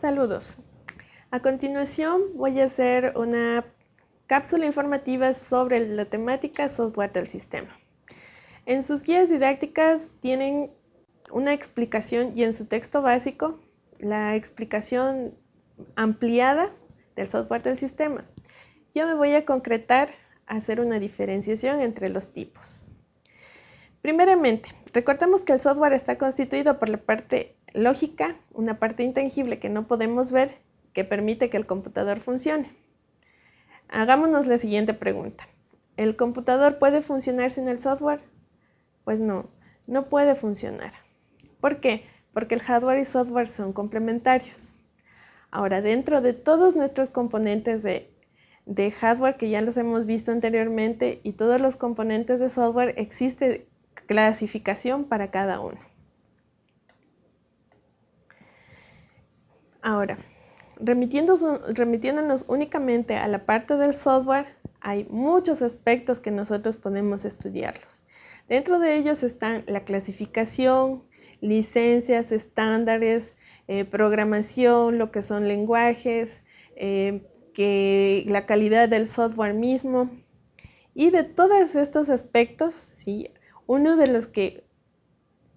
Saludos. A continuación voy a hacer una cápsula informativa sobre la temática software del sistema. En sus guías didácticas tienen una explicación y en su texto básico la explicación ampliada del software del sistema. Yo me voy a concretar a hacer una diferenciación entre los tipos. Primeramente, recordemos que el software está constituido por la parte lógica, una parte intangible que no podemos ver, que permite que el computador funcione. Hagámonos la siguiente pregunta. ¿El computador puede funcionar sin el software? Pues no, no puede funcionar. ¿Por qué? Porque el hardware y software son complementarios. Ahora, dentro de todos nuestros componentes de, de hardware que ya los hemos visto anteriormente y todos los componentes de software, existe clasificación para cada uno. Ahora, remitiéndonos únicamente a la parte del software, hay muchos aspectos que nosotros podemos estudiarlos. Dentro de ellos están la clasificación, licencias, estándares, eh, programación, lo que son lenguajes, eh, que la calidad del software mismo. Y de todos estos aspectos, uno de los que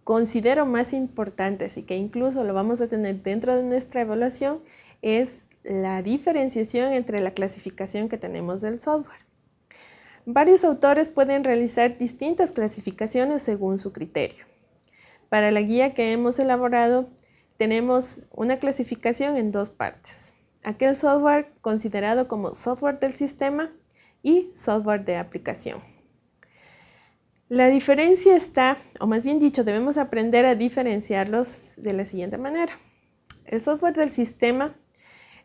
considero más importantes y que incluso lo vamos a tener dentro de nuestra evaluación es la diferenciación entre la clasificación que tenemos del software. Varios autores pueden realizar distintas clasificaciones según su criterio. Para la guía que hemos elaborado, tenemos una clasificación en dos partes. Aquel software considerado como software del sistema y software de aplicación. La diferencia está, o más bien dicho, debemos aprender a diferenciarlos de la siguiente manera. El software del sistema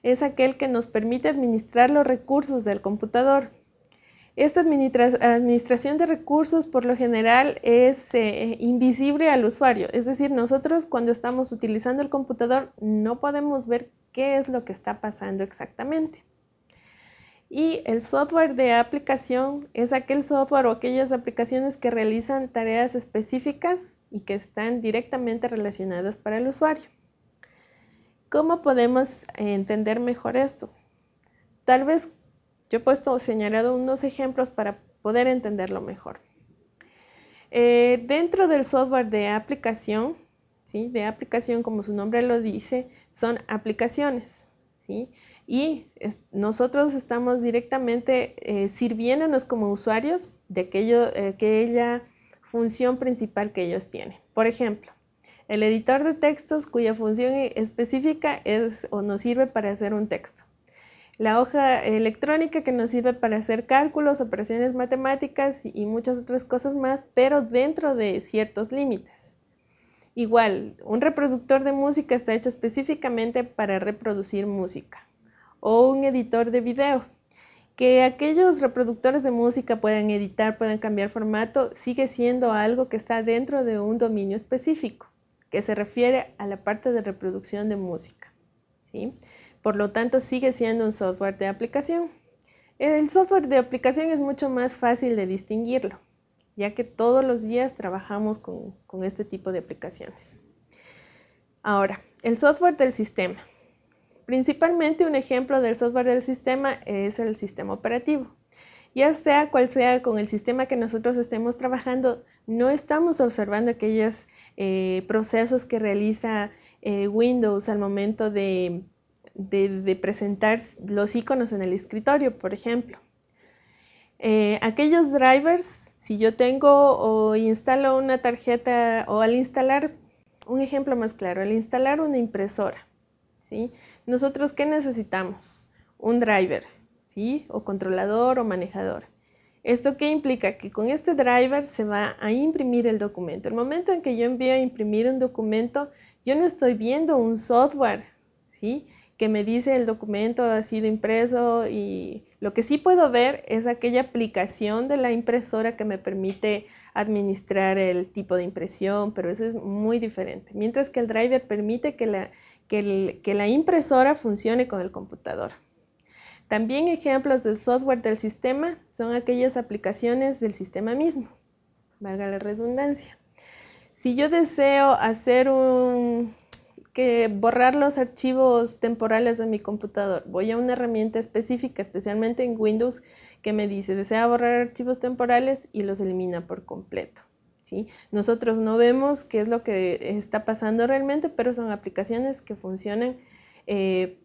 es aquel que nos permite administrar los recursos del computador. Esta administración de recursos por lo general es eh, invisible al usuario, es decir, nosotros cuando estamos utilizando el computador no podemos ver qué es lo que está pasando exactamente. Y el software de aplicación es aquel software o aquellas aplicaciones que realizan tareas específicas y que están directamente relacionadas para el usuario. ¿Cómo podemos entender mejor esto? Tal vez yo he puesto señalado unos ejemplos para poder entenderlo mejor. Eh, dentro del software de aplicación, ¿sí? de aplicación como su nombre lo dice, son aplicaciones. Y nosotros estamos directamente eh, sirviéndonos como usuarios de aquello, eh, aquella función principal que ellos tienen. Por ejemplo, el editor de textos cuya función específica es o nos sirve para hacer un texto. La hoja electrónica que nos sirve para hacer cálculos, operaciones matemáticas y muchas otras cosas más, pero dentro de ciertos límites. Igual, un reproductor de música está hecho específicamente para reproducir música. O un editor de video. Que aquellos reproductores de música puedan editar, puedan cambiar formato, sigue siendo algo que está dentro de un dominio específico, que se refiere a la parte de reproducción de música. ¿sí? Por lo tanto, sigue siendo un software de aplicación. El software de aplicación es mucho más fácil de distinguirlo ya que todos los días trabajamos con, este tipo de aplicaciones. Ahora, el software del sistema. Principalmente un ejemplo del software del sistema es el sistema operativo. Ya sea cual sea con el sistema que nosotros estemos trabajando, no estamos observando aquellos eh, procesos que realiza eh, Windows al momento de, presentar los iconos en el escritorio, por ejemplo. Eh, aquellos drivers si yo tengo o instalo una tarjeta o al instalar, un ejemplo más claro, al instalar una impresora, ¿sí? Nosotros, ¿qué necesitamos? Un driver, ¿sí? O controlador o manejador. ¿Esto qué implica? Que con este driver se va a imprimir el documento. El momento en que yo envío a imprimir un documento, yo no estoy viendo un software, ¿sí? Que me dice el documento ha sido impreso y lo que sí puedo ver es aquella aplicación de la impresora que me permite administrar el tipo de impresión, pero eso es muy diferente. Mientras que el driver permite que la, que, la impresora funcione con el computador. También ejemplos del software del sistema son aquellas aplicaciones del sistema mismo, valga la redundancia. Si yo deseo hacer un, que borrar los archivos temporales de mi computador. Voy a una herramienta específica, especialmente en Windows, que me dice, desea borrar archivos temporales y los elimina por completo. ¿sí? Nosotros no vemos qué es lo que está pasando realmente, pero son aplicaciones que funcionan. Eh,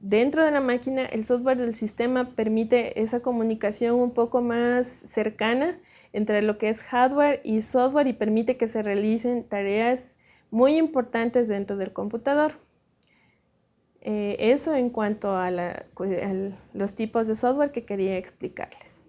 dentro de la máquina, el software del sistema permite esa comunicación un poco más cercana entre lo que es hardware y software y permite que se realicen tareas muy importantes dentro del computador. Eh, eso en cuanto a, los tipos de software que quería explicarles.